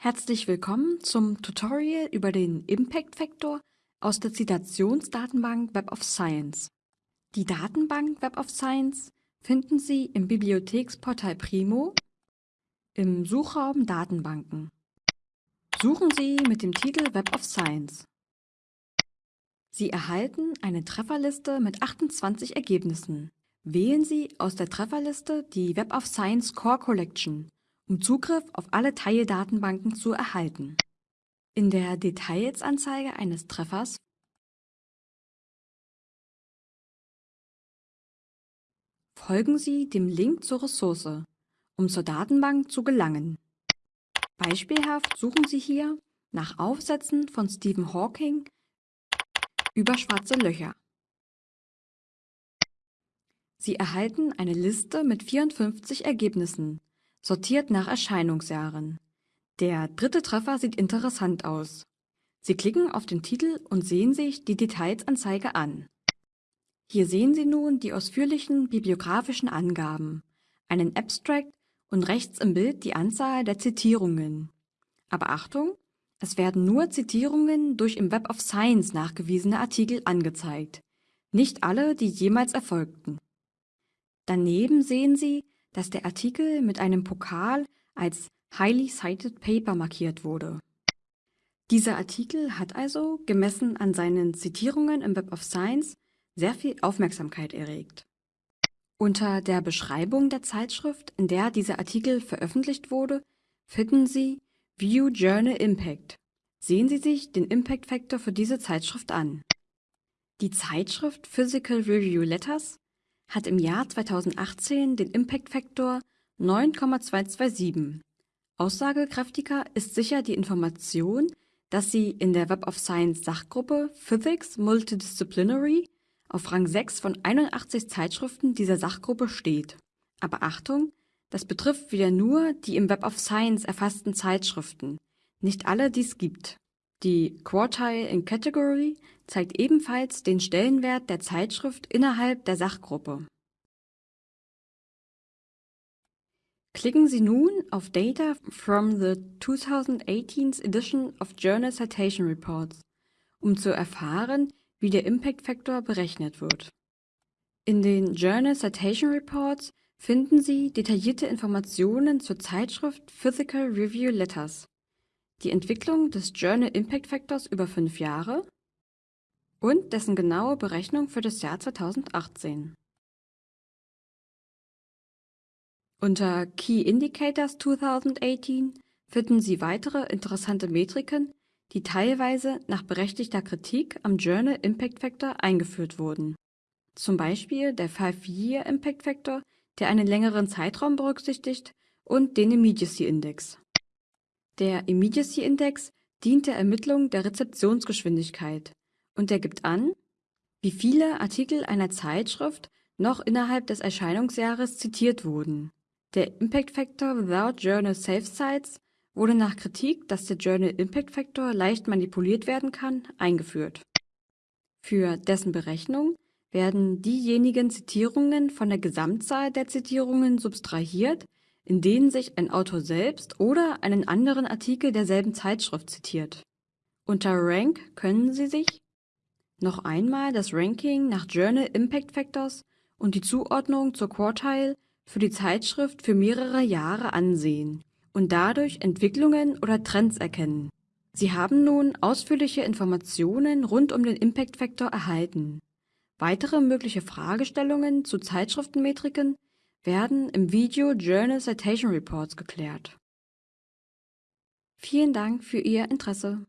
Herzlich willkommen zum Tutorial über den Impact Factor aus der Zitationsdatenbank Web of Science. Die Datenbank Web of Science finden Sie im Bibliotheksportal Primo im Suchraum Datenbanken. Suchen Sie mit dem Titel Web of Science. Sie erhalten eine Trefferliste mit 28 Ergebnissen. Wählen Sie aus der Trefferliste die Web of Science Core Collection um Zugriff auf alle Teildatenbanken zu erhalten. In der Details-Anzeige eines Treffers folgen Sie dem Link zur Ressource, um zur Datenbank zu gelangen. Beispielhaft suchen Sie hier nach Aufsätzen von Stephen Hawking über schwarze Löcher. Sie erhalten eine Liste mit 54 Ergebnissen, sortiert nach Erscheinungsjahren. Der dritte Treffer sieht interessant aus. Sie klicken auf den Titel und sehen sich die Detailsanzeige an. Hier sehen Sie nun die ausführlichen bibliografischen Angaben, einen Abstract und rechts im Bild die Anzahl der Zitierungen. Aber Achtung, es werden nur Zitierungen durch im Web of Science nachgewiesene Artikel angezeigt, nicht alle, die jemals erfolgten. Daneben sehen Sie, dass der Artikel mit einem Pokal als Highly Cited Paper markiert wurde. Dieser Artikel hat also, gemessen an seinen Zitierungen im Web of Science, sehr viel Aufmerksamkeit erregt. Unter der Beschreibung der Zeitschrift, in der dieser Artikel veröffentlicht wurde, finden Sie View Journal Impact. Sehen Sie sich den Impact Factor für diese Zeitschrift an. Die Zeitschrift Physical Review Letters hat im Jahr 2018 den Impact Factor 9,227. Aussagekräftiger ist sicher die Information, dass sie in der Web of Science Sachgruppe Physics Multidisciplinary auf Rang 6 von 81 Zeitschriften dieser Sachgruppe steht. Aber Achtung, das betrifft wieder nur die im Web of Science erfassten Zeitschriften, nicht alle, die es gibt. Die Quartile in Category zeigt ebenfalls den Stellenwert der Zeitschrift innerhalb der Sachgruppe. Klicken Sie nun auf Data from the 2018 edition of Journal Citation Reports, um zu erfahren, wie der Impact Factor berechnet wird. In den Journal Citation Reports finden Sie detaillierte Informationen zur Zeitschrift Physical Review Letters die Entwicklung des Journal Impact Factors über fünf Jahre und dessen genaue Berechnung für das Jahr 2018. Unter Key Indicators 2018 finden Sie weitere interessante Metriken, die teilweise nach berechtigter Kritik am Journal Impact Factor eingeführt wurden. Zum Beispiel der 5-Year Impact Factor, der einen längeren Zeitraum berücksichtigt, und den Immediacy Index. Der Immediacy Index dient der Ermittlung der Rezeptionsgeschwindigkeit und er gibt an, wie viele Artikel einer Zeitschrift noch innerhalb des Erscheinungsjahres zitiert wurden. Der Impact Factor Without Journal Safe Sites wurde nach Kritik, dass der Journal Impact Factor leicht manipuliert werden kann, eingeführt. Für dessen Berechnung werden diejenigen Zitierungen von der Gesamtzahl der Zitierungen subtrahiert, in denen sich ein Autor selbst oder einen anderen Artikel derselben Zeitschrift zitiert. Unter Rank können Sie sich noch einmal das Ranking nach Journal Impact Factors und die Zuordnung zur Quartile für die Zeitschrift für mehrere Jahre ansehen und dadurch Entwicklungen oder Trends erkennen. Sie haben nun ausführliche Informationen rund um den Impact Factor erhalten. Weitere mögliche Fragestellungen zu Zeitschriftenmetriken werden im Video Journal Citation Reports geklärt. Vielen Dank für Ihr Interesse.